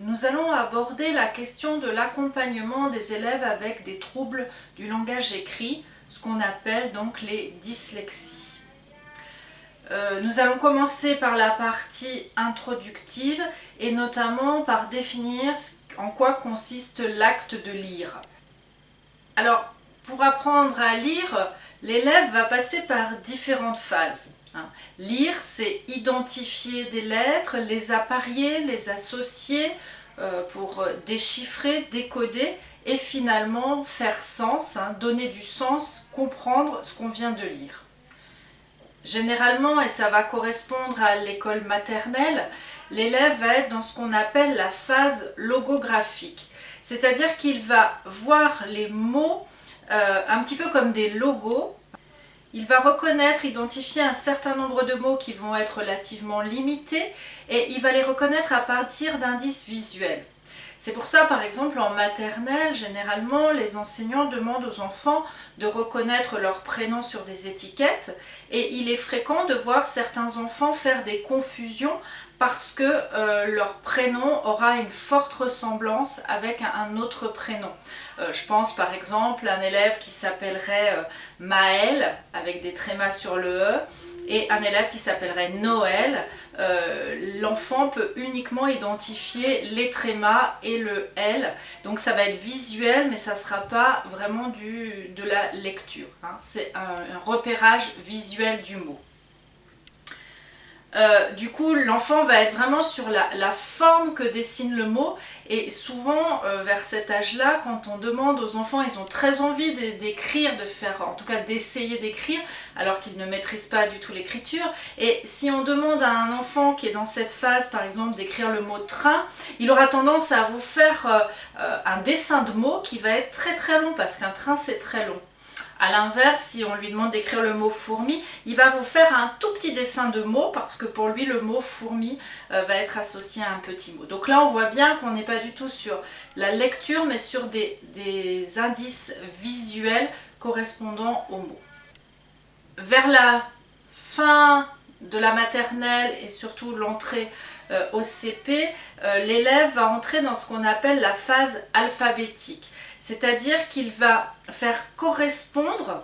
nous allons aborder la question de l'accompagnement des élèves avec des troubles du langage écrit, ce qu'on appelle donc les dyslexies. Euh, nous allons commencer par la partie introductive et notamment par définir en quoi consiste l'acte de lire. Alors, pour apprendre à lire, l'élève va passer par différentes phases. Hein. Lire, c'est identifier des lettres, les apparier, les associer euh, pour déchiffrer, décoder et finalement faire sens, hein, donner du sens, comprendre ce qu'on vient de lire. Généralement, et ça va correspondre à l'école maternelle, l'élève va être dans ce qu'on appelle la phase logographique. C'est-à-dire qu'il va voir les mots euh, un petit peu comme des logos il va reconnaître, identifier un certain nombre de mots qui vont être relativement limités et il va les reconnaître à partir d'indices visuels. C'est pour ça, par exemple, en maternelle, généralement, les enseignants demandent aux enfants de reconnaître leur prénom sur des étiquettes et il est fréquent de voir certains enfants faire des confusions parce que euh, leur prénom aura une forte ressemblance avec un, autre prénom. Euh, je pense par exemple à un élève qui s'appellerait euh, Maël avec des trémas sur le E et un élève qui s'appellerait Noël, l'enfant peut uniquement identifier les trémas et le L. Donc ça va être visuel, mais ça ne sera pas vraiment du, de la lecture. Hein. C'est un repérage visuel du mot. Euh, du coup, l'enfant va être vraiment sur la, forme que dessine le mot et souvent, euh, vers cet âge-là, quand on demande aux enfants, ils ont très envie d'écrire, de faire, en tout cas d'essayer d'écrire, alors qu'ils ne maîtrisent pas du tout l'écriture. Et si on demande à un enfant qui est dans cette phase, par exemple, d'écrire le mot train, il aura tendance à vous faire euh, un dessin de mots qui va être très très long, parce qu'un train c'est très long. A l'inverse, si on lui demande d'écrire le mot fourmi, il va vous faire un tout petit dessin de mots parce que pour lui le mot fourmi euh, va être associé à un petit mot. Donc là on voit bien qu'on n'est pas du tout sur la lecture mais sur des, indices visuels correspondant aux mots. Vers la fin de la maternelle et surtout l'entrée euh, au CP, euh, l'élève va entrer dans ce qu'on appelle la phase alphabétique. C'est-à-dire qu'il va faire correspondre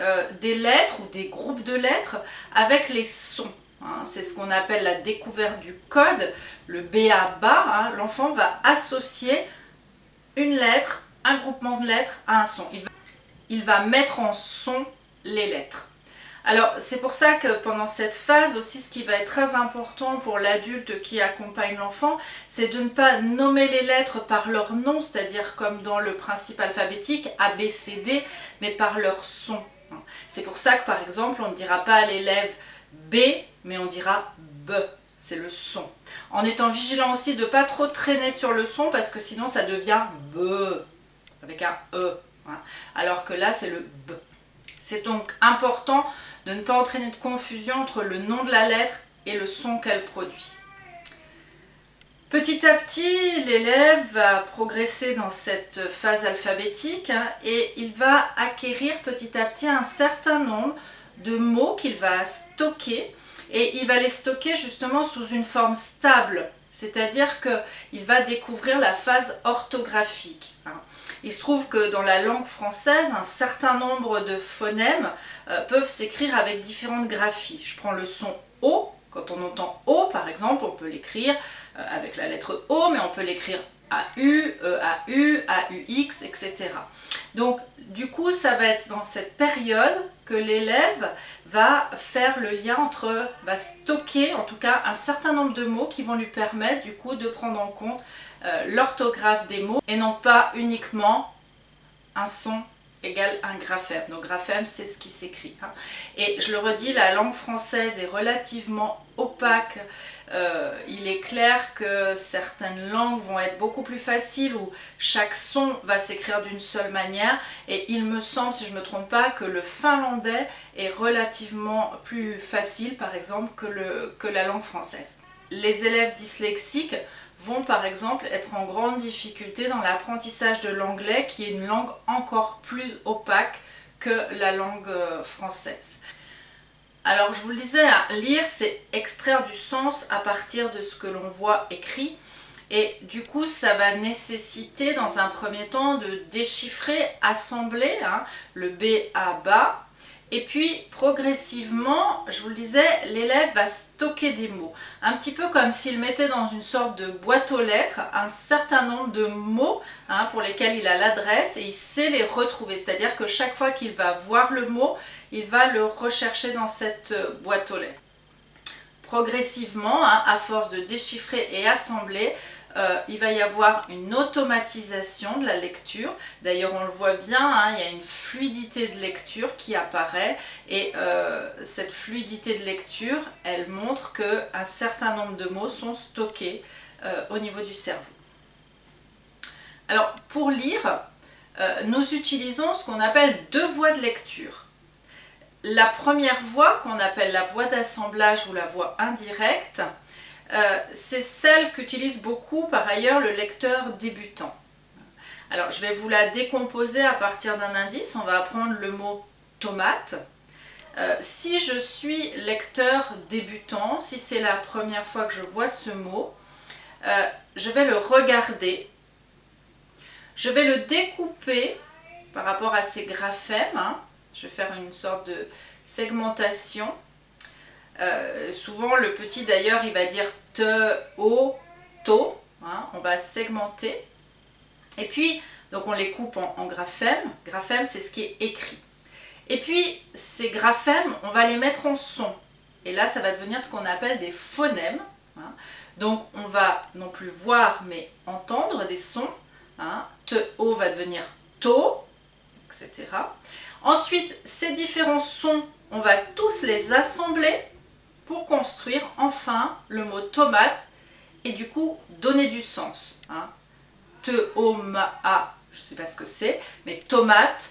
euh, des lettres ou des groupes de lettres avec les sons. Hein. C'est ce qu'on appelle la découverte du code, le BABA. Hein. L'enfant va associer une lettre, un groupement de lettres à un son. il va mettre en son les lettres. Alors c'est pour ça que pendant cette phase aussi ce qui va être très important pour l'adulte qui accompagne l'enfant c'est de ne pas nommer les lettres par leur nom, c'est-à-dire comme dans le principe alphabétique A, B, C, D, mais par leur son. C'est pour ça que par exemple on ne dira pas à l'élève B mais on dira B, c'est le son. En étant vigilant aussi de ne pas trop traîner sur le son parce que sinon ça devient B avec un E. Hein. Alors que là c'est le B. C'est donc important de ne pas entraîner de confusion entre le nom de la lettre et le son qu'elle produit. Petit à petit, l'élève va progresser dans cette phase alphabétique hein, et il va acquérir petit à petit un certain nombre de mots qu'il va stocker et il va les stocker justement sous une forme stable, c'est-à-dire qu'il va découvrir la phase orthographique. Hein. Il se trouve que dans la langue française, un certain nombre de phonèmes euh, peuvent s'écrire avec différentes graphies. Je prends le son O, quand on entend O par exemple, on peut l'écrire euh, avec la lettre O, mais on peut l'écrire AU, EAU, AUX, etc. Donc du coup, ça va être dans cette période que l'élève va faire le lien entre, va stocker en tout cas un certain nombre de mots qui vont lui permettre du coup de prendre en compte euh, l'orthographe des mots et non pas uniquement un son égale un graphème. Donc graphème c'est ce qui s'écrit. Hein. Et je le redis, la langue française est relativement opaque. Euh, il est clair que certaines langues vont être beaucoup plus faciles où chaque son va s'écrire d'une seule manière et il me semble, si je ne me trompe pas, que le finlandais est relativement plus facile par exemple que, la langue française. Les élèves dyslexiques vont par exemple être en grande difficulté dans l'apprentissage de l'anglais qui est une langue encore plus opaque que la langue euh, française. Alors je vous le disais, hein, lire c'est extraire du sens à partir de ce que l'on voit écrit Et du coup, ça va nécessiter dans un premier temps de déchiffrer, assembler hein, le B à bas. Et puis, progressivement, je vous le disais, l'élève va stocker des mots. Un petit peu comme s'il mettait dans une sorte de boîte aux lettres un certain nombre de mots hein, pour lesquels il a l'adresse et il sait les retrouver. C'est-à-dire que chaque fois qu'il va voir le mot, il va le rechercher dans cette euh, boîte aux lettres. Progressivement, hein, à force de déchiffrer et assembler, euh, il va y avoir une automatisation de la lecture. D'ailleurs, on le voit bien, hein, il y a une fluidité de lecture qui apparaît et euh, cette fluidité de lecture, elle montre qu'un certain nombre de mots sont stockés euh, au niveau du cerveau. Alors, pour lire, nous utilisons ce qu'on appelle deux voies de lecture. La première voie, qu'on appelle la voie d'assemblage ou la voie indirecte, euh, c'est celle qu'utilise beaucoup par ailleurs le lecteur débutant. Alors je vais vous la décomposer à partir d'un indice, on va apprendre le mot tomate. Euh, si je suis lecteur débutant, si c'est la première fois que je vois ce mot, euh, je vais le regarder, je vais le découper par rapport à ces graphèmes, hein. je vais faire une sorte de segmentation euh, souvent, le petit d'ailleurs, il va dire te, o, to. Hein, on va segmenter. Et puis, donc on les coupe en, graphèmes. Graphèmes, c'est ce qui est écrit. Et puis, ces graphèmes, on va les mettre en son. Et là, ça va devenir ce qu'on appelle des phonèmes. Hein. Donc, on va non plus voir, mais entendre des sons. Hein. Te, o va devenir to, etc. Ensuite, ces différents sons, on va tous les assembler pour construire enfin le mot tomate et du coup donner du sens. Hein. Te, a, je ne sais pas ce que c'est, mais tomate,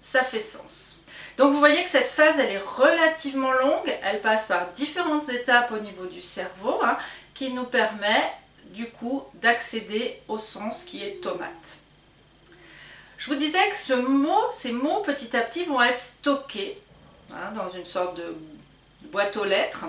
ça fait sens. Donc vous voyez que cette phase, elle est relativement longue, elle passe par différentes étapes au niveau du cerveau, hein, qui nous permet du coup d'accéder au sens qui est tomate. Je vous disais que ce mot, ces mots petit à petit vont être stockés hein, dans une sorte de boîte aux lettres.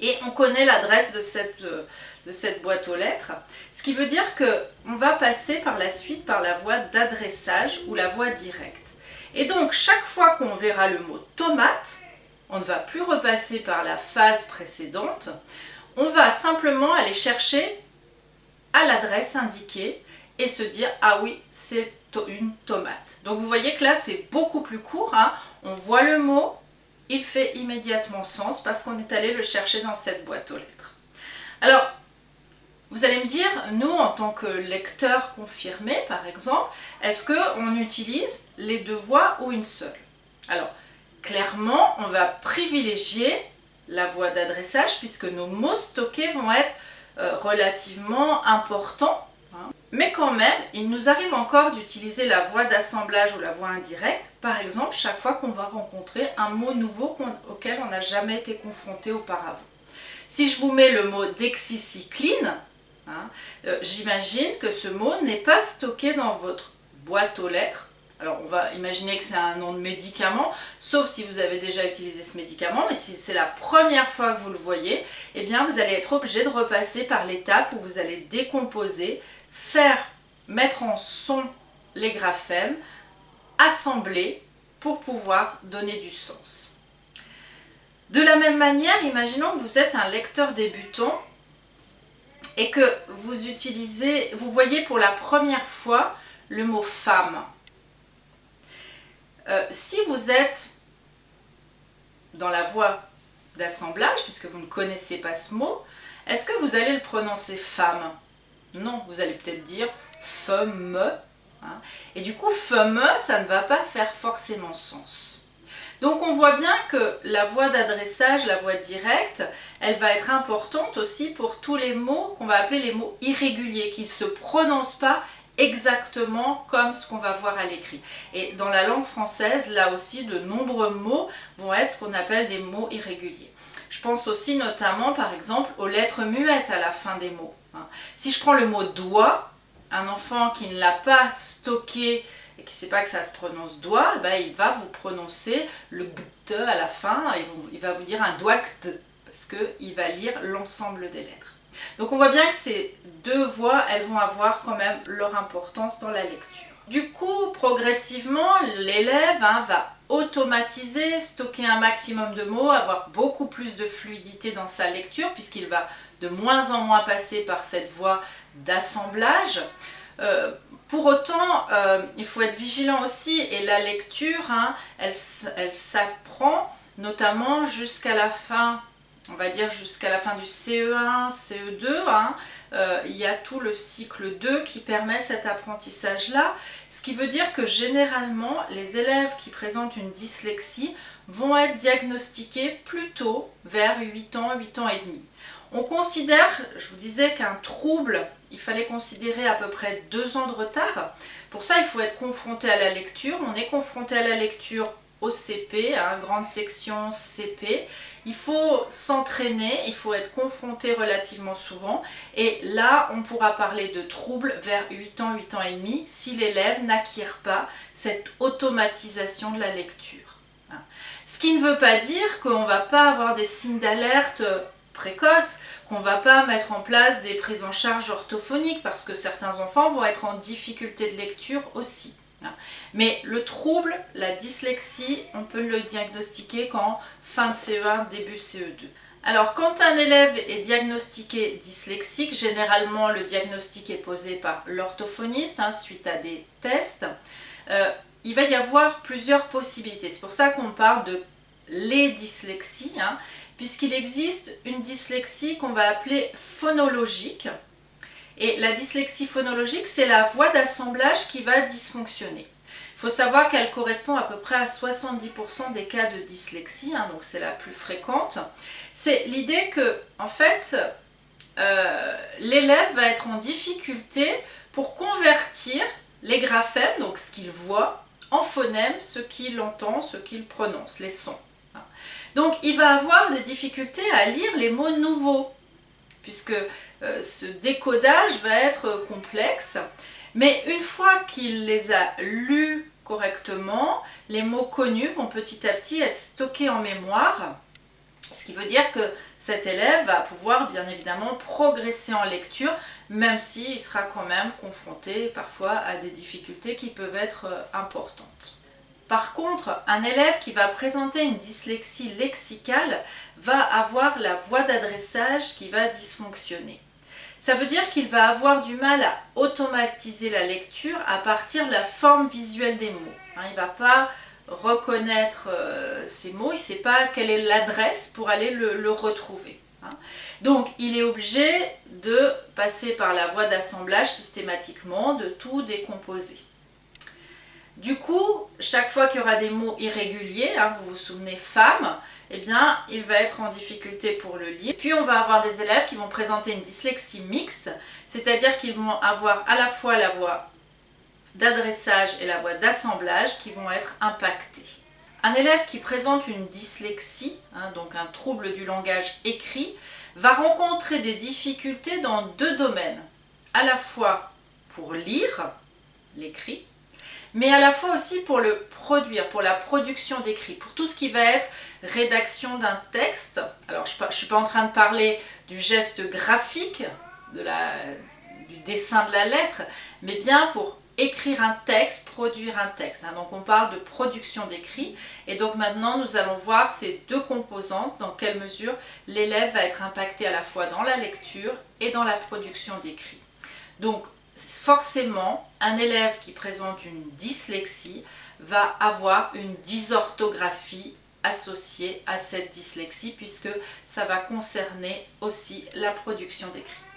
Et on connaît l'adresse de cette, euh, de cette boîte aux lettres. Ce qui veut dire qu'on va passer par la suite par la voie d'adressage ou la voie directe. Et donc, chaque fois qu'on verra le mot tomate, on ne va plus repasser par la phase précédente. On va simplement aller chercher à l'adresse indiquée et se dire « Ah oui, c'est une tomate ». Donc, vous voyez que là, c'est beaucoup plus court. Hein. On voit le mot, il fait immédiatement sens parce qu'on est allé le chercher dans cette boîte aux lettres. Alors, vous allez me dire, nous en tant que lecteur confirmé par exemple, est-ce qu'on utilise les deux voix ou une seule? Alors, clairement, on va privilégier la voie d'adressage puisque nos mots stockés vont être euh, relativement importants mais quand même, il nous arrive encore d'utiliser la voie d'assemblage ou la voie indirecte, par exemple chaque fois qu'on va rencontrer un mot nouveau auquel on n'a jamais été confronté auparavant. Si je vous mets le mot dexicycline, hein, euh, j'imagine que ce mot n'est pas stocké dans votre boîte aux lettres. Alors on va imaginer que c'est un nom de médicament, sauf si vous avez déjà utilisé ce médicament, mais si c'est la première fois que vous le voyez, eh bien vous allez être obligé de repasser par l'étape où vous allez décomposer faire mettre en son les graphèmes, assembler pour pouvoir donner du sens. De la même manière, imaginons que vous êtes un lecteur débutant et que vous utilisez, vous voyez pour la première fois le mot femme. Euh, si vous êtes dans la voie d'assemblage, puisque vous ne connaissez pas ce mot, est-ce que vous allez le prononcer femme non, vous allez peut-être dire femme. Hein. Et du coup, femme, ça ne va pas faire forcément sens. Donc on voit bien que la voie d'adressage, la voie directe, elle va être importante aussi pour tous les mots qu'on va appeler les mots irréguliers, qui ne se prononcent pas exactement comme ce qu'on va voir à l'écrit. Et dans la langue française, là aussi, de nombreux mots vont être ce qu'on appelle des mots irréguliers. Je pense aussi notamment, par exemple, aux lettres muettes à la fin des mots. Hein. Si je prends le mot doigt, un enfant qui ne l'a pas stocké et qui ne sait pas que ça se prononce doigt, eh ben, il va vous prononcer le gt à la fin, il va vous dire un doigt parce qu'il va lire l'ensemble des lettres. Donc on voit bien que ces deux voix, elles vont avoir quand même leur importance dans la lecture. Du coup, progressivement, l'élève hein, va automatiser, stocker un maximum de mots, avoir beaucoup plus de fluidité dans sa lecture puisqu'il va de moins en moins passer par cette voie d'assemblage. Euh, pour autant, euh, il faut être vigilant aussi et la lecture, hein, elle, elle s'apprend notamment jusqu'à la fin on va dire jusqu'à la fin du CE1, CE2, hein, euh, il y a tout le cycle 2 qui permet cet apprentissage-là, ce qui veut dire que généralement, les élèves qui présentent une dyslexie vont être diagnostiqués plus tôt, vers 8 ans, 8 ans et demi. On considère, je vous disais qu'un trouble, il fallait considérer à peu près 2 ans de retard. Pour ça, il faut être confronté à la lecture. On est confronté à la lecture au CP, à une grande section CP. Il faut s'entraîner, il faut être confronté relativement souvent et là on pourra parler de troubles vers 8 ans, 8 ans et demi si l'élève n'acquiert pas cette automatisation de la lecture. Ce qui ne veut pas dire qu'on ne va pas avoir des signes d'alerte précoces, qu'on ne va pas mettre en place des prises en charge orthophoniques parce que certains enfants vont être en difficulté de lecture aussi. Mais le trouble, la dyslexie, on peut le diagnostiquer qu'en fin de CE1, début CE2. Alors quand un élève est diagnostiqué dyslexique, généralement le diagnostic est posé par l'orthophoniste hein, suite à des tests. Euh, il va y avoir plusieurs possibilités. C'est pour ça qu'on parle de les dyslexies, hein, puisqu'il existe une dyslexie qu'on va appeler phonologique. Et la dyslexie phonologique, c'est la voie d'assemblage qui va dysfonctionner. Il faut savoir qu'elle correspond à peu près à 70% des cas de dyslexie, hein, donc c'est la plus fréquente. C'est l'idée que, en fait, euh, l'élève va être en difficulté pour convertir les graphèmes, donc ce qu'il voit, en phonèmes, ce qu'il entend, ce qu'il prononce, les sons. Donc il va avoir des difficultés à lire les mots nouveaux puisque euh, ce décodage va être complexe. Mais une fois qu'il les a lus correctement, les mots connus vont petit à petit être stockés en mémoire, ce qui veut dire que cet élève va pouvoir bien évidemment progresser en lecture, même s'il sera quand même confronté parfois à des difficultés qui peuvent être euh, importantes. Par contre, un élève qui va présenter une dyslexie lexicale va avoir la voie d'adressage qui va dysfonctionner. Ça veut dire qu'il va avoir du mal à automatiser la lecture à partir de la forme visuelle des mots. Hein, il ne va pas reconnaître euh, ces mots, il ne sait pas quelle est l'adresse pour aller le, retrouver. Hein. Donc il est obligé de passer par la voie d'assemblage systématiquement, de tout décomposer. Du coup, chaque fois qu'il y aura des mots irréguliers, hein, vous vous souvenez femme, eh bien, il va être en difficulté pour le lire. Puis on va avoir des élèves qui vont présenter une dyslexie mixte, c'est-à-dire qu'ils vont avoir à la fois la voix d'adressage et la voix d'assemblage qui vont être impactés. Un élève qui présente une dyslexie, hein, donc un trouble du langage écrit, va rencontrer des difficultés dans deux domaines. À la fois pour lire l'écrit mais à la fois aussi pour le produire, pour la production d'écrit, pour tout ce qui va être rédaction d'un texte. Alors je ne suis pas en train de parler du geste graphique, du dessin de la lettre, mais bien pour écrire un texte, produire un texte. Hein. Donc on parle de production d'écrit et donc maintenant nous allons voir ces deux composantes, dans quelle mesure l'élève va être impacté à la fois dans la lecture et dans la production d'écrit. Donc forcément, un élève qui présente une dyslexie va avoir une dysorthographie associée à cette dyslexie puisque ça va concerner aussi la production d'écrit.